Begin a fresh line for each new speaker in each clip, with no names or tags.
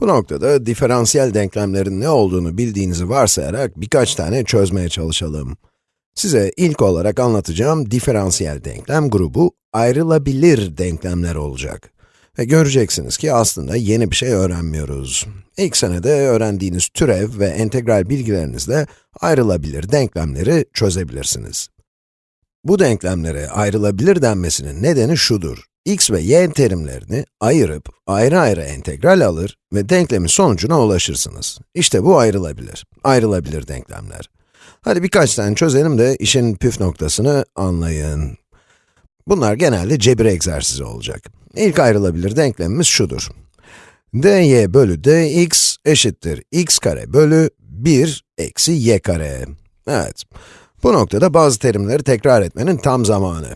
Bu noktada diferansiyel denklemlerin ne olduğunu bildiğinizi varsayarak birkaç tane çözmeye çalışalım. Size ilk olarak anlatacağım diferansiyel denklem grubu ayrılabilir denklemler olacak. Ve göreceksiniz ki aslında yeni bir şey öğrenmiyoruz. İlk senede öğrendiğiniz türev ve entegral bilgilerinizle ayrılabilir denklemleri çözebilirsiniz. Bu denklemlere ayrılabilir denmesinin nedeni şudur. X ve y terimlerini ayırıp ayrı ayrı entegral alır ve denklemin sonucuna ulaşırsınız. İşte bu ayrılabilir. Ayrılabilir denklemler. Hadi birkaç tane çözelim de işin püf noktasını anlayın. Bunlar genelde cebir egzersizi olacak. İlk ayrılabilir denklemimiz şudur. dy bölü dx eşittir x kare bölü 1 eksi y kare. Evet, bu noktada bazı terimleri tekrar etmenin tam zamanı.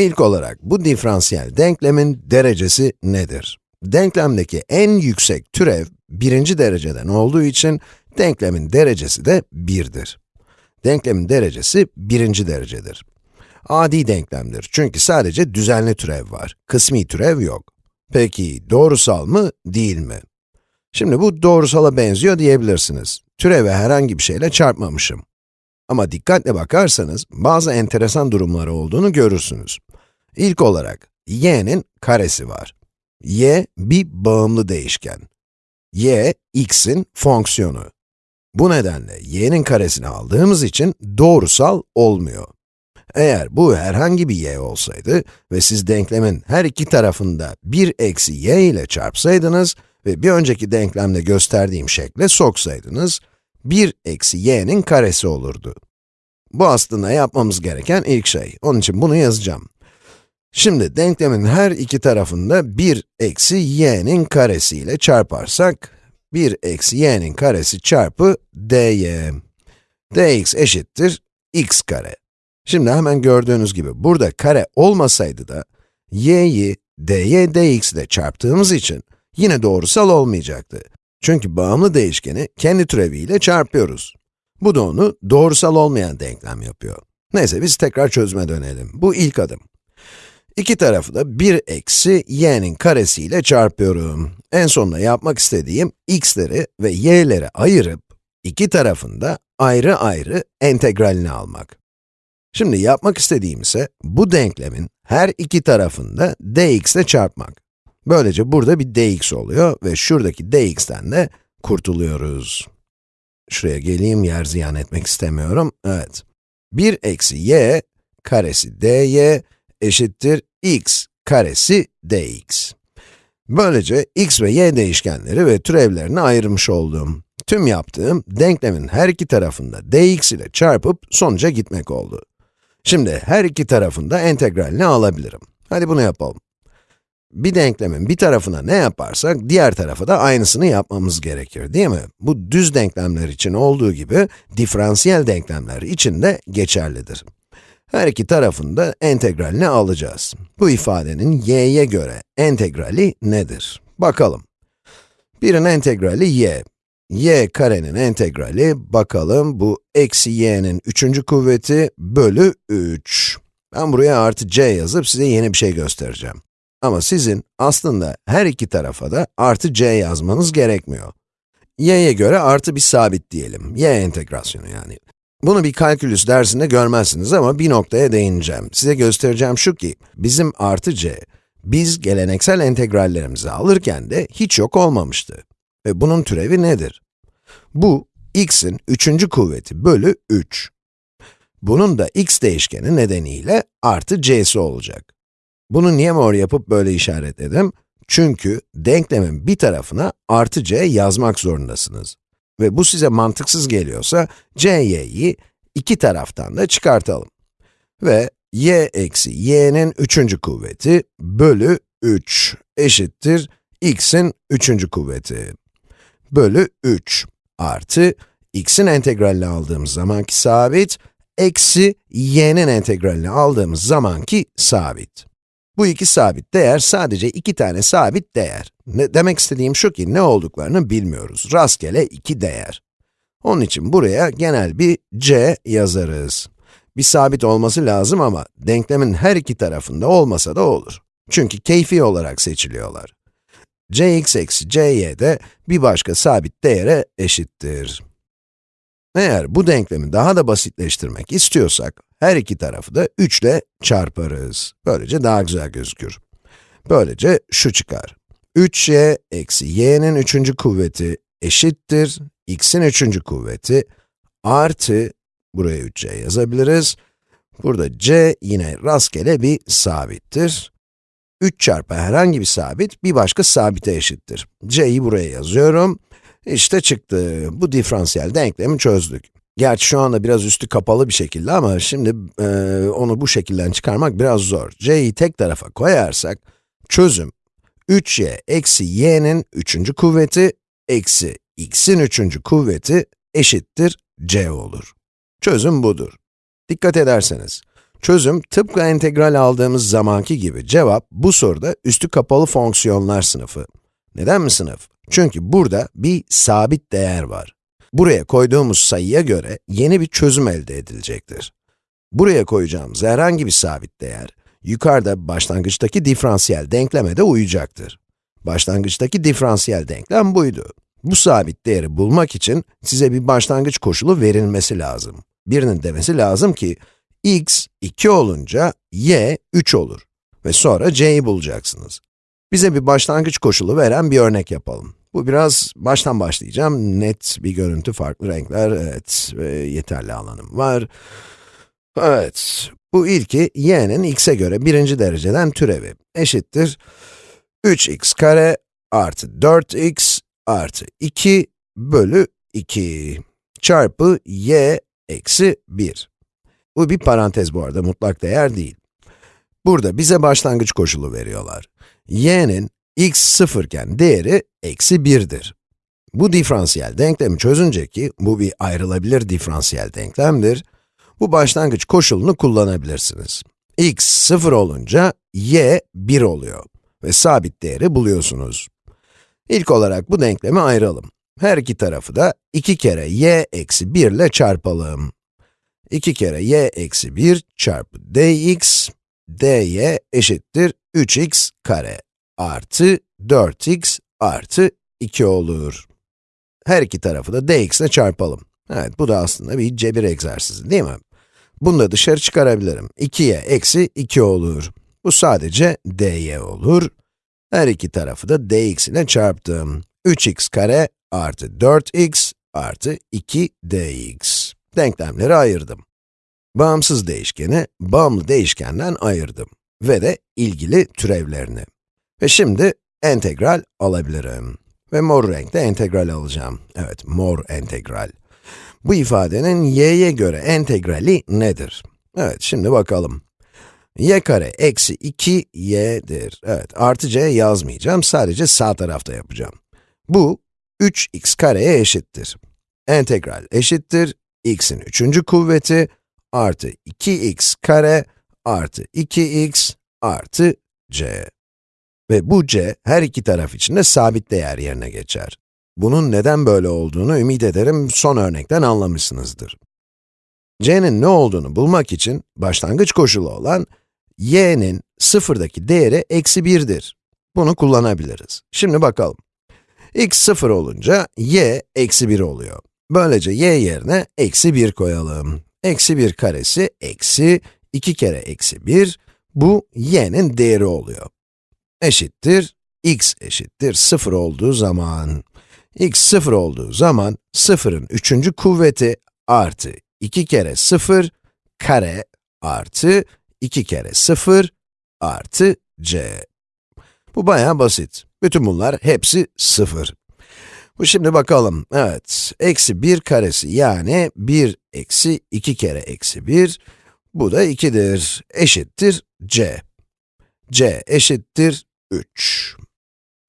İlk olarak bu diferansiyel denklemin derecesi nedir? Denklemdeki en yüksek türev birinci dereceden olduğu için denklemin derecesi de 1'dir. Denklemin derecesi birinci derecedir. Adi denklemdir çünkü sadece düzenli türev var, kısmi türev yok. Peki doğrusal mı, değil mi? Şimdi bu doğrusala benziyor diyebilirsiniz. Türeve herhangi bir şeyle çarpmamışım. Ama dikkatle bakarsanız, bazı enteresan durumları olduğunu görürsünüz. İlk olarak, y'nin karesi var. y, bir bağımlı değişken. y, x'in fonksiyonu. Bu nedenle y'nin karesini aldığımız için doğrusal olmuyor. Eğer bu herhangi bir y olsaydı ve siz denklemin her iki tarafında 1 eksi y ile çarpsaydınız ve bir önceki denklemde gösterdiğim şekle soksaydınız, 1 eksi y'nin karesi olurdu. Bu aslında yapmamız gereken ilk şey. Onun için bunu yazacağım. Şimdi denklemin her iki tarafında 1 eksi y'nin karesi ile çarparsak, 1 eksi y'nin karesi çarpı dy. dx eşittir x kare. Şimdi hemen gördüğünüz gibi burada kare olmasaydı da, y'yi dy dx ile çarptığımız için yine doğrusal olmayacaktı. Çünkü bağımlı değişkeni kendi türeviyle çarpıyoruz. Bu da onu doğrusal olmayan denklem yapıyor. Neyse biz tekrar çözüme dönelim. Bu ilk adım. İki tarafı da 1 eksi y'nin karesiyle çarpıyorum. En sonunda yapmak istediğim x'leri ve y'leri ayırıp, iki tarafında ayrı ayrı integralini almak. Şimdi yapmak istediğim ise, bu denklemin her iki tarafında dx ile çarpmak. Böylece burada bir dx oluyor ve şuradaki dx'ten de kurtuluyoruz. Şuraya geleyim, yer ziyan etmek istemiyorum. Evet. 1 eksi y karesi dy eşittir x karesi dx. Böylece x ve y değişkenleri ve türevlerini ayırmış oldum. Tüm yaptığım, denklemin her iki tarafında dx ile çarpıp sonuca gitmek oldu. Şimdi her iki tarafında entegralini alabilirim. Hadi bunu yapalım. Bir denklemin bir tarafına ne yaparsak, diğer tarafa da aynısını yapmamız gerekir, değil mi? Bu düz denklemler için olduğu gibi, diferansiyel denklemler için de geçerlidir. Her iki tarafında entegralini alacağız. Bu ifadenin y'ye göre entegrali nedir? Bakalım. Birin entegrali y. y karenin entegrali, bakalım bu eksi y'nin üçüncü kuvveti bölü 3. Ben buraya artı c yazıp size yeni bir şey göstereceğim. Ama sizin aslında her iki tarafa da artı c yazmanız gerekmiyor. y'ye göre artı bir sabit diyelim, y entegrasyonu yani. Bunu bir kalkülüs dersinde görmezsiniz ama bir noktaya değineceğim. Size göstereceğim şu ki, bizim artı c, biz geleneksel integrallerimizi alırken de hiç yok olmamıştı. Ve bunun türevi nedir? Bu, x'in üçüncü kuvveti bölü 3. Bunun da x değişkeni nedeniyle artı c'si olacak. Bunu niye mor yapıp böyle işaretledim? Çünkü denklemin bir tarafına artı c yazmak zorundasınız. Ve bu size mantıksız geliyorsa, c'yi iki taraftan da çıkartalım. Ve y eksi y'nin üçüncü kuvveti bölü 3 eşittir x'in üçüncü kuvveti. Bölü 3 artı x'in integralini aldığımız zamanki sabit, eksi y'nin integralini aldığımız zamanki sabit. Bu iki sabit değer sadece iki tane sabit değer. Ne, demek istediğim şu ki ne olduklarını bilmiyoruz. Rastgele iki değer. Onun için buraya genel bir c yazarız. Bir sabit olması lazım ama denklemin her iki tarafında olmasa da olur. Çünkü keyfi olarak seçiliyorlar. cx eksi cy de bir başka sabit değere eşittir. Eğer bu denklemi daha da basitleştirmek istiyorsak, her iki tarafı da 3 ile çarparız. Böylece daha güzel gözükür. Böylece şu çıkar. 3y eksi y'nin üçüncü kuvveti eşittir, x'in üçüncü kuvveti artı, buraya 3c yazabiliriz. Burada c yine rastgele bir sabittir. 3 çarpı herhangi bir sabit, bir başka sabite eşittir. c'yi buraya yazıyorum. İşte çıktı. Bu diferansiyel denklemi çözdük. Gerçi şu anda biraz üstü kapalı bir şekilde ama şimdi e, onu bu şekilden çıkarmak biraz zor. c'yi tek tarafa koyarsak, çözüm 3y eksi y'nin üçüncü kuvveti eksi x'in üçüncü kuvveti eşittir c olur. Çözüm budur. Dikkat ederseniz, çözüm tıpkı integral aldığımız zamanki gibi cevap bu soruda üstü kapalı fonksiyonlar sınıfı. Neden mi sınıf? Çünkü burada bir sabit değer var. Buraya koyduğumuz sayıya göre yeni bir çözüm elde edilecektir. Buraya koyacağımız herhangi bir sabit değer, yukarıda başlangıçtaki diferansiyel denkleme de uyacaktır. Başlangıçtaki diferansiyel denklem buydu. Bu sabit değeri bulmak için size bir başlangıç koşulu verilmesi lazım. Birinin demesi lazım ki, x 2 olunca y 3 olur ve sonra c'yi bulacaksınız. Bize bir başlangıç koşulu veren bir örnek yapalım. Bu biraz baştan başlayacağım. Net bir görüntü, farklı renkler, evet ve yeterli alanım var. Evet, bu ilki y'nin x'e göre birinci dereceden türevi eşittir 3x kare artı 4x artı 2 bölü 2 çarpı y eksi 1. Bu bir parantez bu arada, mutlak değer değil. Burada bize başlangıç koşulu veriyorlar. y'nin x sıfırken değeri eksi 1'dir. Bu diferansiyel denklemi çözünce ki, bu bir ayrılabilir diferansiyel denklemdir, bu başlangıç koşulunu kullanabilirsiniz. x 0 olunca y 1 oluyor ve sabit değeri buluyorsunuz. İlk olarak bu denklemi ayıralım. Her iki tarafı da 2 kere y eksi 1 ile çarpalım. 2 kere y eksi 1 çarpı dx, dy eşittir 3x kare artı 4x artı 2 olur. Her iki tarafı da dx ile çarpalım. Evet, bu da aslında bir cebir egzersizi değil mi? Bunu da dışarı çıkarabilirim. 2y eksi 2 olur. Bu sadece dy olur. Her iki tarafı da dx ile çarptım. 3x kare artı 4x artı 2 dx. Denklemleri ayırdım. Bağımsız değişkeni, bağımlı değişkenden ayırdım. Ve de ilgili türevlerini. Ve şimdi entegral alabilirim. Ve mor renkte entegral alacağım. Evet, mor entegral. Bu ifadenin y'ye göre entegrali nedir? Evet, şimdi bakalım. y kare eksi 2y'dir. Evet, artı c yazmayacağım, sadece sağ tarafta yapacağım. Bu, 3x kareye eşittir. Entegral eşittir, x'in üçüncü kuvveti artı 2x kare artı 2x artı c. Ve bu c, her iki taraf için de sabit değer yerine geçer. Bunun neden böyle olduğunu ümit ederim son örnekten anlamışsınızdır. c'nin ne olduğunu bulmak için başlangıç koşulu olan y'nin sıfırdaki değeri eksi 1'dir. Bunu kullanabiliriz. Şimdi bakalım. x 0 olunca y eksi 1 oluyor. Böylece y yerine eksi 1 koyalım. Eksi 1 karesi eksi 2 kere eksi 1, bu y'nin değeri oluyor. Eşittir, x eşittir 0 olduğu zaman. x 0 olduğu zaman 0'ın üçüncü kuvveti artı 2 kere 0 kare artı 2 kere 0 artı c. Bu bayağı basit. Bütün bunlar hepsi 0. Bu şimdi bakalım, evet, eksi 1 karesi yani 1 eksi 2 kere eksi 1, bu da 2'dir, eşittir c. c eşittir 3.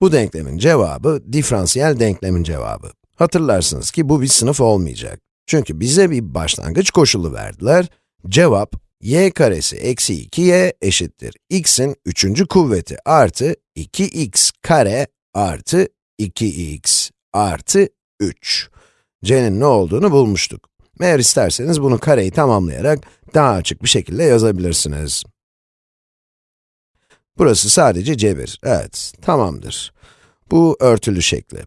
Bu denklemin cevabı, diferansiyel denklemin cevabı. Hatırlarsınız ki bu bir sınıf olmayacak. Çünkü bize bir başlangıç koşulu verdiler. Cevap, y karesi eksi 2y eşittir x'in üçüncü kuvveti artı 2x kare artı 2x artı 3. c'nin ne olduğunu bulmuştuk. Eğer isterseniz bunu kareyi tamamlayarak daha açık bir şekilde yazabilirsiniz. Burası sadece cebir. Evet, tamamdır. Bu örtülü şekli.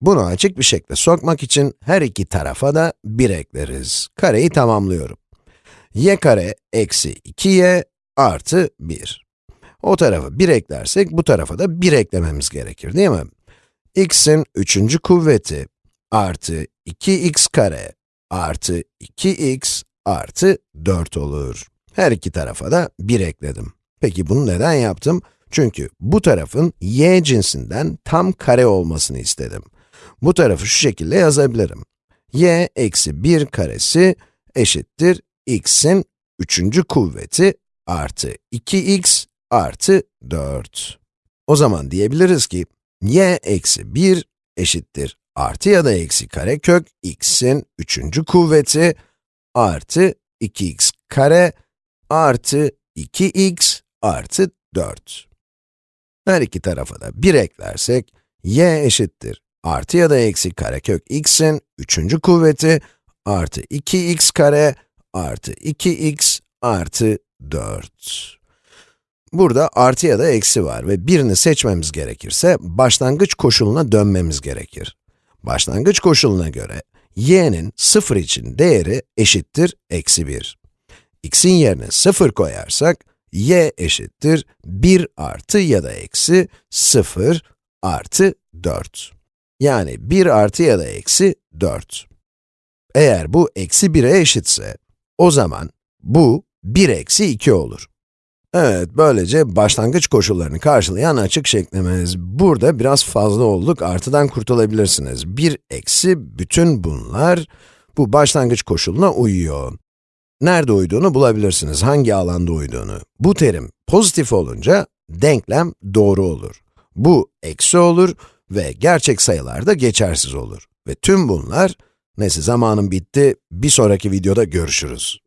Bunu açık bir şekle sokmak için her iki tarafa da 1 ekleriz. Kareyi tamamlıyorum. y kare eksi 2y artı 1. O tarafa 1 eklersek bu tarafa da 1 eklememiz gerekir değil mi? x'in üçüncü kuvveti artı 2x kare artı 2x artı 4 olur. Her iki tarafa da 1 ekledim. Peki bunu neden yaptım? Çünkü bu tarafın y cinsinden tam kare olmasını istedim. Bu tarafı şu şekilde yazabilirim. y eksi 1 karesi eşittir x'in üçüncü kuvveti artı 2x artı 4. O zaman diyebiliriz ki, y eksi 1 eşittir artı ya da eksi karekök x'in üçüncü kuvveti artı 2x kare artı 2x artı 4. Her iki tarafa da 1 eklersek, y eşittir artı ya da eksi karekök x'in üçüncü kuvveti artı 2x kare artı 2x artı 4. Burada artı ya da eksi var ve birini seçmemiz gerekirse başlangıç koşuluna dönmemiz gerekir. Başlangıç koşuluna göre y'nin 0 için değeri eşittir eksi 1. x'in yerine 0 koyarsak y eşittir 1 artı ya da eksi 0 artı 4. Yani 1 artı ya da eksi 4. Eğer bu eksi 1'e eşitse, o zaman bu 1 eksi 2 olur. Evet, böylece başlangıç koşullarını karşılayan açık şeklimiz. Burada biraz fazla olduk, artıdan kurtulabilirsiniz. 1 eksi bütün bunlar, bu başlangıç koşuluna uyuyor. Nerede uyduğunu bulabilirsiniz, hangi alanda uyduğunu. Bu terim pozitif olunca, denklem doğru olur. Bu eksi olur ve gerçek sayılar da geçersiz olur. Ve tüm bunlar, neyse zamanım bitti, bir sonraki videoda görüşürüz.